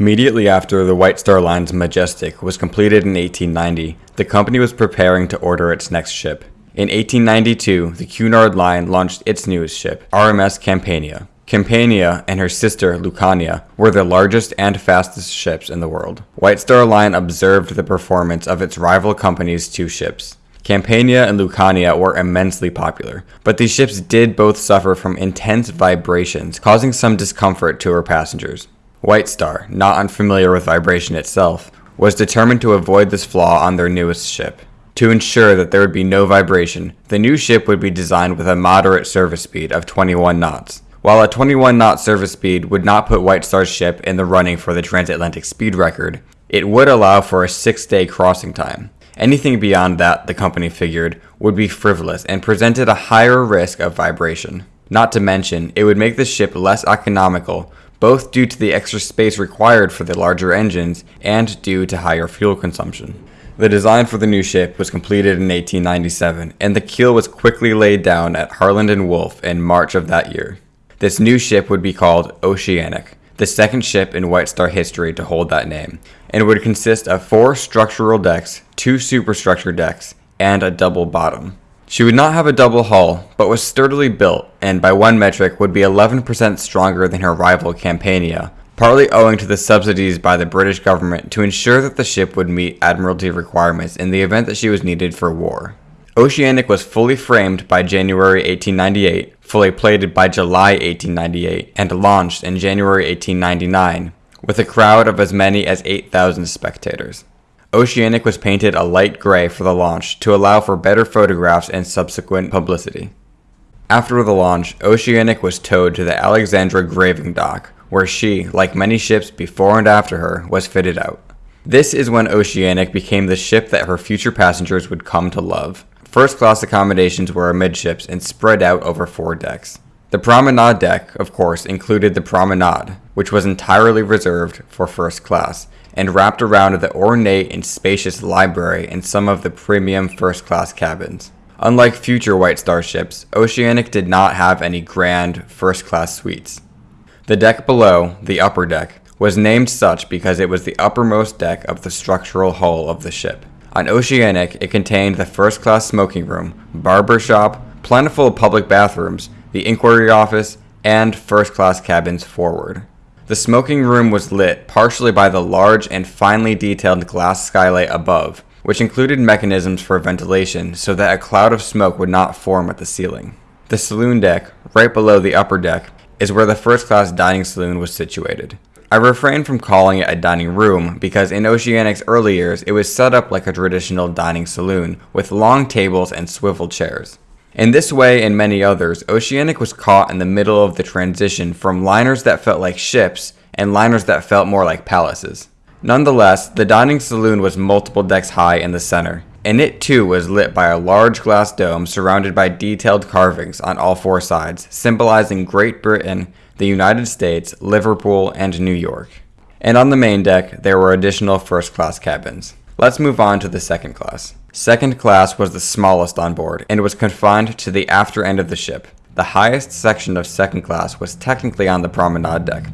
Immediately after the White Star Line's Majestic was completed in 1890, the company was preparing to order its next ship. In 1892, the Cunard Line launched its newest ship, RMS Campania. Campania and her sister Lucania were the largest and fastest ships in the world. White Star Line observed the performance of its rival company's two ships. Campania and Lucania were immensely popular, but these ships did both suffer from intense vibrations, causing some discomfort to her passengers. White Star, not unfamiliar with vibration itself, was determined to avoid this flaw on their newest ship. To ensure that there would be no vibration, the new ship would be designed with a moderate service speed of 21 knots. While a 21 knot service speed would not put White Star's ship in the running for the transatlantic speed record, it would allow for a six day crossing time. Anything beyond that, the company figured, would be frivolous and presented a higher risk of vibration. Not to mention, it would make the ship less economical both due to the extra space required for the larger engines and due to higher fuel consumption. The design for the new ship was completed in 1897, and the keel was quickly laid down at Harland and Wolff in March of that year. This new ship would be called Oceanic, the second ship in White Star history to hold that name, and would consist of four structural decks, two superstructure decks, and a double bottom. She would not have a double hull, but was sturdily built, and by one metric would be 11% stronger than her rival Campania, partly owing to the subsidies by the British government to ensure that the ship would meet Admiralty requirements in the event that she was needed for war. Oceanic was fully framed by January 1898, fully plated by July 1898, and launched in January 1899, with a crowd of as many as 8,000 spectators. Oceanic was painted a light gray for the launch to allow for better photographs and subsequent publicity. After the launch, Oceanic was towed to the Alexandra graving dock, where she, like many ships before and after her, was fitted out. This is when Oceanic became the ship that her future passengers would come to love. First class accommodations were amidships and spread out over four decks. The promenade deck, of course, included the promenade, which was entirely reserved for first class, and wrapped around the ornate and spacious library in some of the premium first class cabins. Unlike future White Star ships, Oceanic did not have any grand first class suites. The deck below, the upper deck, was named such because it was the uppermost deck of the structural hull of the ship. On Oceanic, it contained the first class smoking room, barber shop, plentiful public bathrooms, the inquiry office, and first class cabins forward. The smoking room was lit partially by the large and finely detailed glass skylight above, which included mechanisms for ventilation so that a cloud of smoke would not form at the ceiling. The saloon deck, right below the upper deck, is where the first class dining saloon was situated. I refrain from calling it a dining room because in Oceanic's early years it was set up like a traditional dining saloon with long tables and swivel chairs. In this way and many others, Oceanic was caught in the middle of the transition from liners that felt like ships and liners that felt more like palaces. Nonetheless, the dining saloon was multiple decks high in the center, and it too was lit by a large glass dome surrounded by detailed carvings on all four sides, symbolizing Great Britain, the United States, Liverpool, and New York. And on the main deck, there were additional first class cabins. Let's move on to the second class. Second class was the smallest on board and was confined to the after end of the ship. The highest section of second class was technically on the promenade deck,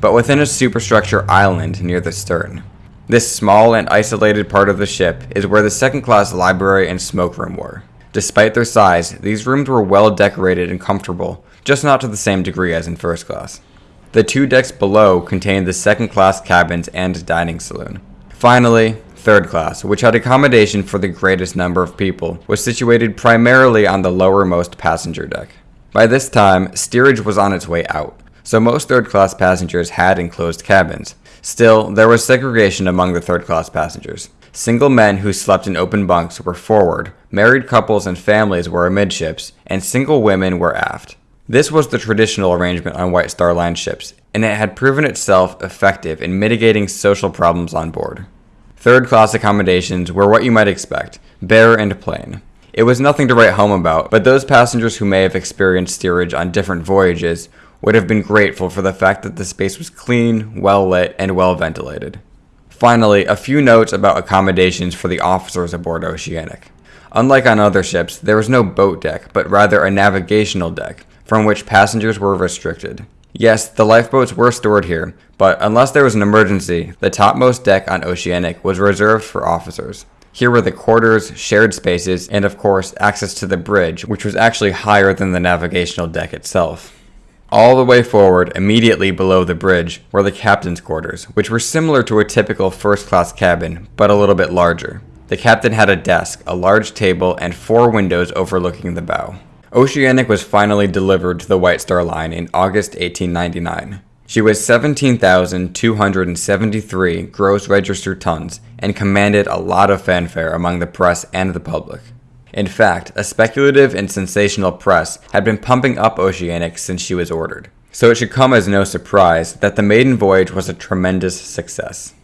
but within a superstructure island near the stern. This small and isolated part of the ship is where the second class library and smoke room were. Despite their size, these rooms were well decorated and comfortable, just not to the same degree as in first class. The two decks below contained the second class cabins and dining saloon. Finally, third class, which had accommodation for the greatest number of people, was situated primarily on the lowermost passenger deck. By this time, steerage was on its way out, so most third class passengers had enclosed cabins. Still, there was segregation among the third class passengers. Single men who slept in open bunks were forward, married couples and families were amidships, and single women were aft. This was the traditional arrangement on White Star Line ships, and it had proven itself effective in mitigating social problems on board. Third class accommodations were what you might expect, bare and plain. It was nothing to write home about, but those passengers who may have experienced steerage on different voyages would have been grateful for the fact that the space was clean, well lit, and well ventilated. Finally, a few notes about accommodations for the officers aboard Oceanic. Unlike on other ships, there was no boat deck, but rather a navigational deck, from which passengers were restricted. Yes, the lifeboats were stored here, but unless there was an emergency, the topmost deck on Oceanic was reserved for officers. Here were the quarters, shared spaces, and of course, access to the bridge, which was actually higher than the navigational deck itself. All the way forward, immediately below the bridge, were the captain's quarters, which were similar to a typical first class cabin, but a little bit larger. The captain had a desk, a large table, and four windows overlooking the bow. Oceanic was finally delivered to the White Star Line in August 1899. She was 17,273 gross registered tons and commanded a lot of fanfare among the press and the public. In fact, a speculative and sensational press had been pumping up Oceanic since she was ordered. So it should come as no surprise that the maiden voyage was a tremendous success.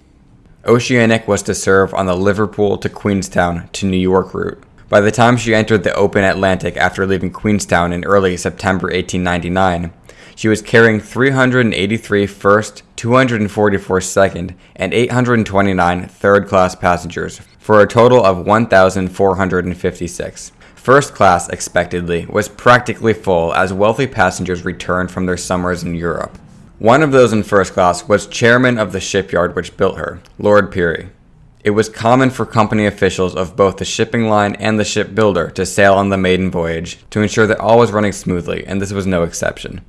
Oceanic was to serve on the Liverpool to Queenstown to New York route. By the time she entered the open Atlantic after leaving Queenstown in early September 1899, she was carrying 383 first, 244 second, and 829 third class passengers for a total of 1,456. First class, expectedly, was practically full as wealthy passengers returned from their summers in Europe. One of those in first class was chairman of the shipyard which built her, Lord Pirrie. It was common for company officials of both the shipping line and the shipbuilder to sail on the maiden voyage to ensure that all was running smoothly, and this was no exception.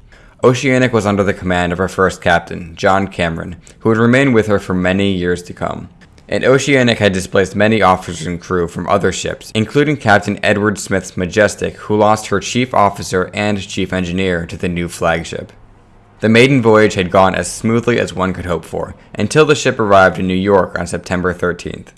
Oceanic was under the command of her first captain, John Cameron, who would remain with her for many years to come. And Oceanic had displaced many officers and crew from other ships, including Captain Edward Smith's Majestic, who lost her chief officer and chief engineer to the new flagship. The maiden voyage had gone as smoothly as one could hope for, until the ship arrived in New York on September 13th.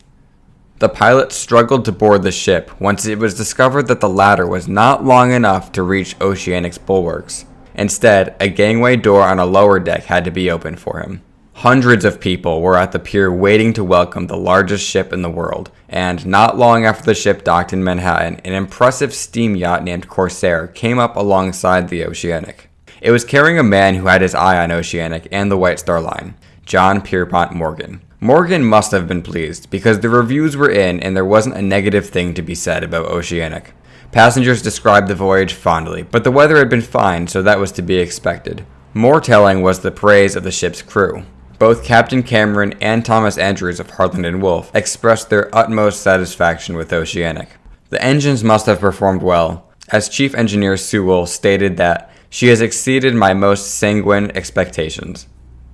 The pilot struggled to board the ship once it was discovered that the ladder was not long enough to reach Oceanic's bulwarks. Instead, a gangway door on a lower deck had to be opened for him. Hundreds of people were at the pier waiting to welcome the largest ship in the world, and not long after the ship docked in Manhattan, an impressive steam yacht named Corsair came up alongside the Oceanic. It was carrying a man who had his eye on Oceanic and the White Star Line, John Pierpont Morgan. Morgan must have been pleased because the reviews were in and there wasn't a negative thing to be said about Oceanic. Passengers described the voyage fondly, but the weather had been fine, so that was to be expected. More telling was the praise of the ship's crew. Both Captain Cameron and Thomas Andrews of Harland and Wolff expressed their utmost satisfaction with Oceanic. The engines must have performed well, as Chief Engineer Sewell stated that she has exceeded my most sanguine expectations.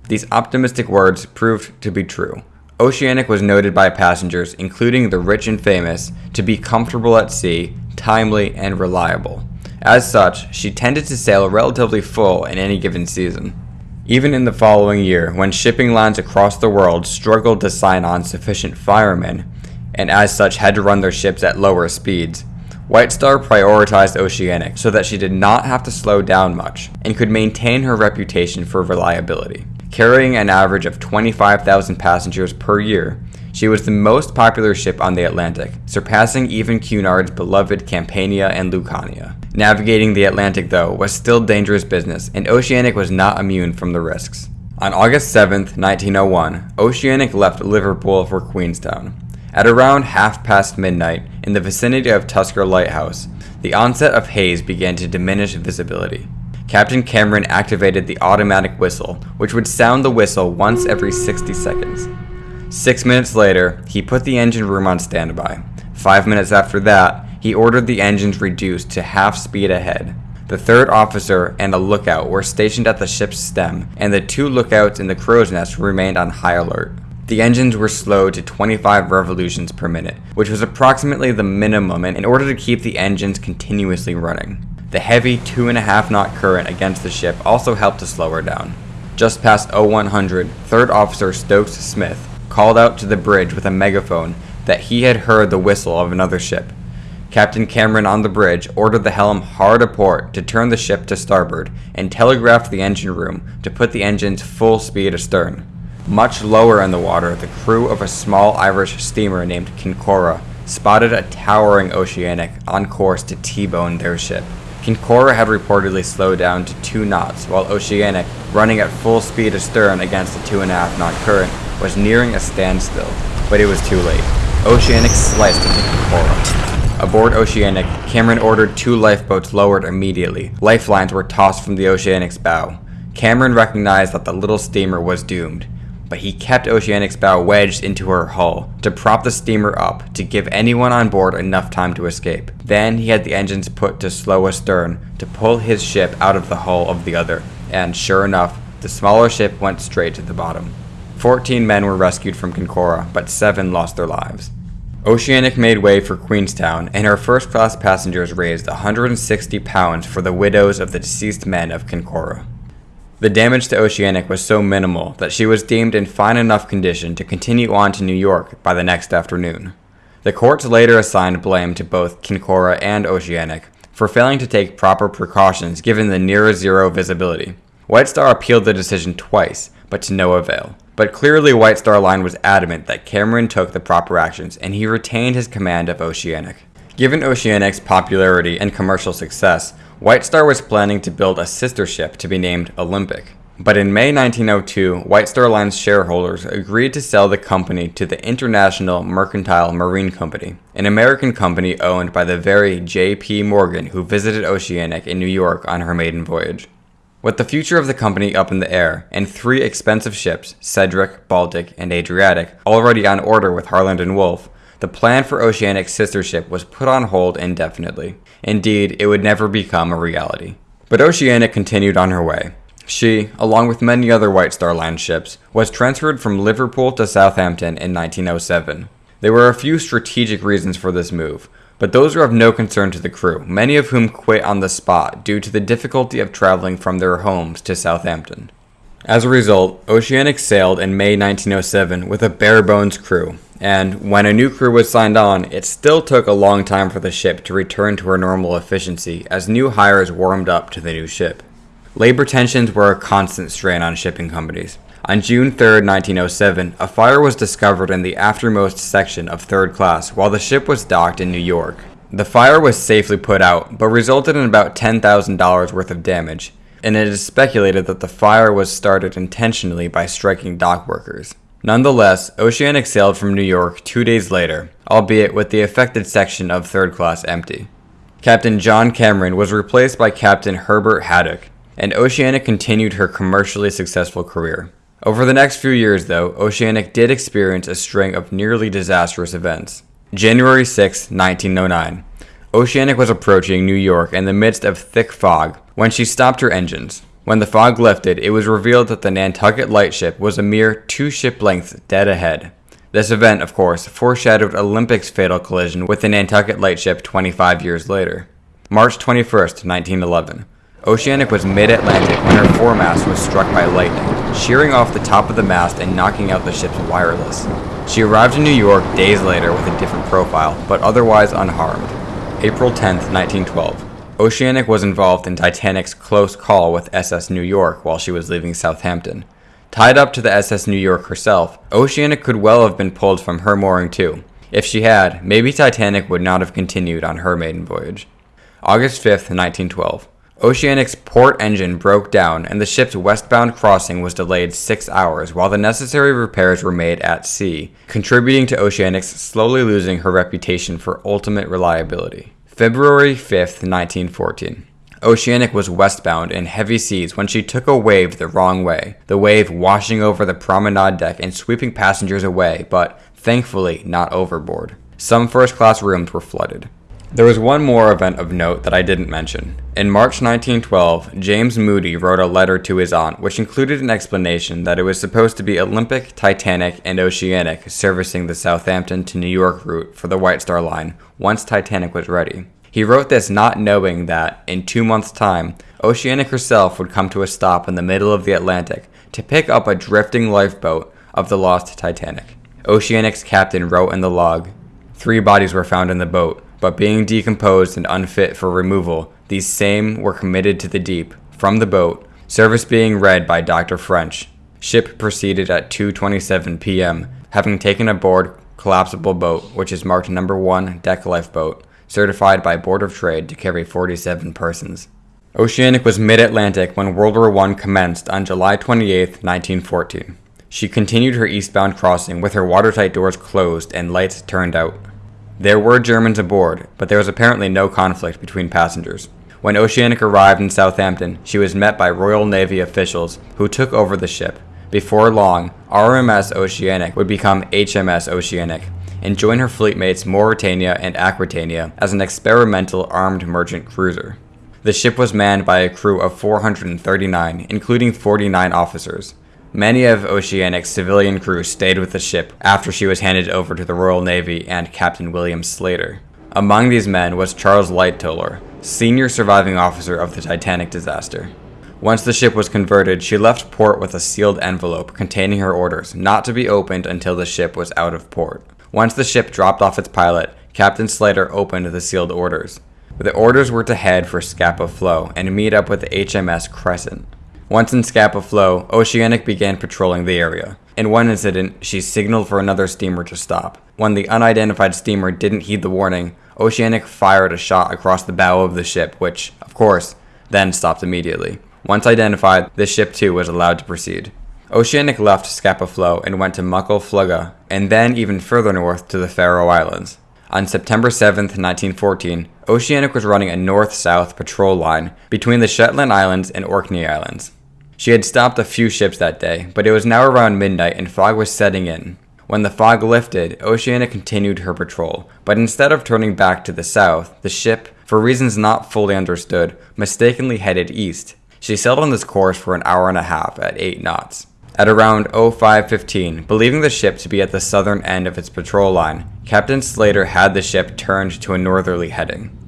These optimistic words proved to be true. Oceanic was noted by passengers, including the rich and famous, to be comfortable at sea, timely, and reliable. As such, she tended to sail relatively full in any given season. Even in the following year, when shipping lines across the world struggled to sign on sufficient firemen, and as such had to run their ships at lower speeds, White Star prioritized Oceanic so that she did not have to slow down much and could maintain her reputation for reliability. Carrying an average of 25,000 passengers per year, she was the most popular ship on the Atlantic, surpassing even Cunard's beloved Campania and Lucania. Navigating the Atlantic, though, was still dangerous business, and Oceanic was not immune from the risks. On August 7, 1901, Oceanic left Liverpool for Queenstown. At around half past midnight, in the vicinity of Tuskar Lighthouse, the onset of haze began to diminish visibility. Captain Cameron activated the automatic whistle, which would sound the whistle once every 60 seconds. Six minutes later, he put the engine room on standby. Five minutes after that, he ordered the engines reduced to half speed ahead. The third officer and a lookout were stationed at the ship's stem, and the two lookouts in the crow's nest remained on high alert. The engines were slowed to 25 revolutions per minute, which was approximately the minimum in order to keep the engines continuously running. The heavy 2.5 knot current against the ship also helped to slow her down. Just past 0100, Third Officer Stokes Smith called out to the bridge with a megaphone that he had heard the whistle of another ship. Captain Cameron on the bridge ordered the helm hard a port to turn the ship to starboard and telegraphed the engine room to put the engines full speed astern. Much lower in the water, the crew of a small Irish steamer named Kincora spotted a towering Oceanic on course to T-bone their ship. Kincora had reportedly slowed down to two knots, while Oceanic, running at full speed astern against a two and a half knot current, was nearing a standstill. But it was too late. Oceanic sliced into Kincora. Aboard Oceanic, Cameron ordered two lifeboats lowered immediately. Lifelines were tossed from the Oceanic's bow. Cameron recognized that the little steamer was doomed, but he kept Oceanic's bow wedged into her hull to prop the steamer up to give anyone on board enough time to escape. Then he had the engines put to slow astern to pull his ship out of the hull of the other, and sure enough, the smaller ship went straight to the bottom. Fourteen men were rescued from Kincora, but seven lost their lives. Oceanic made way for Queenstown, and her first class passengers raised 160 pounds for the widows of the deceased men of Kincora. The damage to Oceanic was so minimal that she was deemed in fine enough condition to continue on to New York by the next afternoon. The courts later assigned blame to both Kincora and Oceanic for failing to take proper precautions given the near zero visibility. White Star appealed the decision twice, but to no avail. But clearly, White Star Line was adamant that Cameron took the proper actions and he retained his command of Oceanic. Given Oceanic's popularity and commercial success, White Star was planning to build a sister ship to be named Olympic. But in May 1902, White Star Line's shareholders agreed to sell the company to the International Mercantile Marine Company, an American company owned by the very J.P. Morgan who visited Oceanic in New York on her maiden voyage. With the future of the company up in the air, and three expensive ships, Cedric, Baltic, and Adriatic, already on order with Harland and Wolff, the plan for Oceanic's sister ship was put on hold indefinitely. Indeed, it would never become a reality. But Oceanic continued on her way. She, along with many other White Star Line ships, was transferred from Liverpool to Southampton in 1907. There were a few strategic reasons for this move, but those are of no concern to the crew, many of whom quit on the spot due to the difficulty of traveling from their homes to Southampton. As a result, Oceanic sailed in May 1907 with a bare bones crew, and when a new crew was signed on, it still took a long time for the ship to return to her normal efficiency as new hires warmed up to the new ship. Labor tensions were a constant strain on shipping companies. On June 3, 1907, a fire was discovered in the aftermost section of third class while the ship was docked in New York. The fire was safely put out, but resulted in about $10,000 worth of damage, and it is speculated that the fire was started intentionally by striking dock workers. Nonetheless, Oceanic sailed from New York two days later, albeit with the affected section of third class empty. Captain John Cameron was replaced by Captain Herbert Haddock, and Oceanic continued her commercially successful career. Over the next few years, though, Oceanic did experience a string of nearly disastrous events. January 6, 1909. Oceanic was approaching New York in the midst of thick fog when she stopped her engines. When the fog lifted, it was revealed that the Nantucket lightship was a mere two ship lengths dead ahead. This event, of course, foreshadowed Olympic's fatal collision with the Nantucket lightship 25 years later. March 21, 1911. Oceanic was mid Atlantic when her foremast was struck by lightning, shearing off the top of the mast and knocking out the ship's wireless. She arrived in New York days later with a different profile, but otherwise unharmed. April 10, 1912. Oceanic was involved in Titanic's close call with SS New York while she was leaving Southampton. Tied up to the SS New York herself, Oceanic could well have been pulled from her mooring too. If she had, maybe Titanic would not have continued on her maiden voyage. August 5, 1912. Oceanic's port engine broke down and the ship's westbound crossing was delayed six hours while the necessary repairs were made at sea, contributing to Oceanic's slowly losing her reputation for ultimate reliability. February 5th, 1914. Oceanic was westbound in heavy seas when she took a wave the wrong way, the wave washing over the promenade deck and sweeping passengers away, but thankfully not overboard. Some first class rooms were flooded. There was one more event of note that I didn't mention. In March 1912, James Moody wrote a letter to his aunt which included an explanation that it was supposed to be Olympic, Titanic, and Oceanic servicing the Southampton to New York route for the White Star Line once Titanic was ready. He wrote this not knowing that, in two months' time, Oceanic herself would come to a stop in the middle of the Atlantic to pick up a drifting lifeboat of the lost Titanic. Oceanic's captain wrote in the log Three bodies were found in the boat but being decomposed and unfit for removal, these same were committed to the deep from the boat, service being read by Dr. French. Ship proceeded at 2:27 p.m., having taken aboard collapsible boat, which is marked number 1 deck lifeboat, certified by Board of Trade to carry 47 persons. Oceanic was mid-Atlantic when World War I commenced on July 28, 1914. She continued her eastbound crossing with her watertight doors closed and lights turned out. There were Germans aboard, but there was apparently no conflict between passengers. When Oceanic arrived in Southampton, she was met by Royal Navy officials who took over the ship. Before long, RMS Oceanic would become HMS Oceanic and join her fleet mates Mauretania and Aquitania as an experimental armed merchant cruiser. The ship was manned by a crew of 439, including 49 officers. Many of Oceanic's civilian crew stayed with the ship after she was handed over to the Royal Navy and Captain William Slater. Among these men was Charles Lightoller, senior surviving officer of the Titanic disaster. Once the ship was converted, she left port with a sealed envelope containing her orders, not to be opened until the ship was out of port. Once the ship dropped off its pilot, Captain Slater opened the sealed orders. The orders were to head for Scapa Flow and meet up with HMS Crescent. Once in Scapa Flow, Oceanic began patrolling the area. In one incident, she signaled for another steamer to stop. When the unidentified steamer didn't heed the warning, Oceanic fired a shot across the bow of the ship, which, of course, then stopped immediately. Once identified, the ship too was allowed to proceed. Oceanic left Scapa Flow and went to Muckle Flugga, and then even further north to the Faroe Islands. On September 7, 1914, Oceanic was running a north south patrol line between the Shetland Islands and Orkney Islands. She had stopped a few ships that day, but it was now around midnight and fog was setting in. When the fog lifted, Oceania continued her patrol, but instead of turning back to the south, the ship, for reasons not fully understood, mistakenly headed east. She sailed on this course for an hour and a half at 8 knots. At around 0515, believing the ship to be at the southern end of its patrol line, Captain Slater had the ship turned to a northerly heading.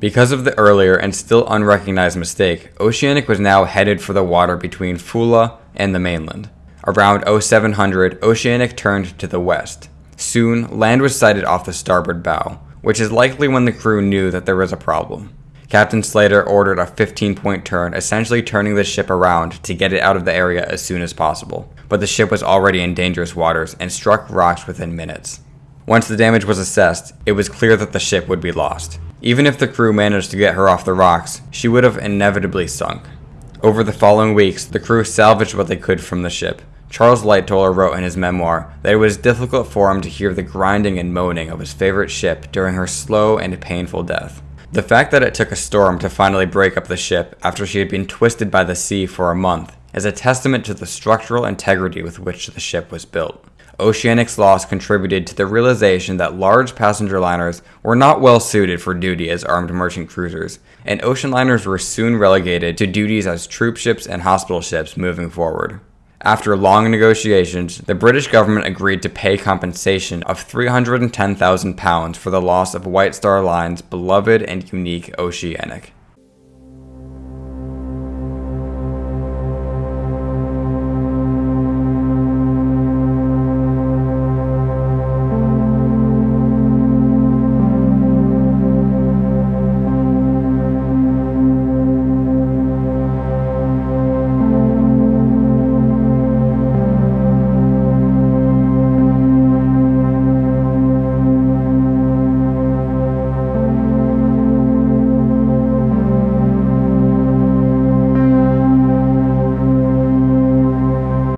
Because of the earlier and still unrecognized mistake, Oceanic was now headed for the water between Foula and the mainland. Around 0700, Oceanic turned to the west. Soon, land was sighted off the starboard bow, which is likely when the crew knew that there was a problem. Captain Slater ordered a 15 point turn, essentially turning the ship around to get it out of the area as soon as possible. But the ship was already in dangerous waters and struck rocks within minutes. Once the damage was assessed, it was clear that the ship would be lost. Even if the crew managed to get her off the rocks, she would have inevitably sunk. Over the following weeks, the crew salvaged what they could from the ship. Charles Lightoller wrote in his memoir that it was difficult for him to hear the grinding and moaning of his favorite ship during her slow and painful death. The fact that it took a storm to finally break up the ship after she had been twisted by the sea for a month is a testament to the structural integrity with which the ship was built. Oceanic's loss contributed to the realization that large passenger liners were not well suited for duty as armed merchant cruisers, and ocean liners were soon relegated to duties as troop ships and hospital ships moving forward. After long negotiations, the British government agreed to pay compensation of £310,000 for the loss of White Star Line's beloved and unique Oceanic.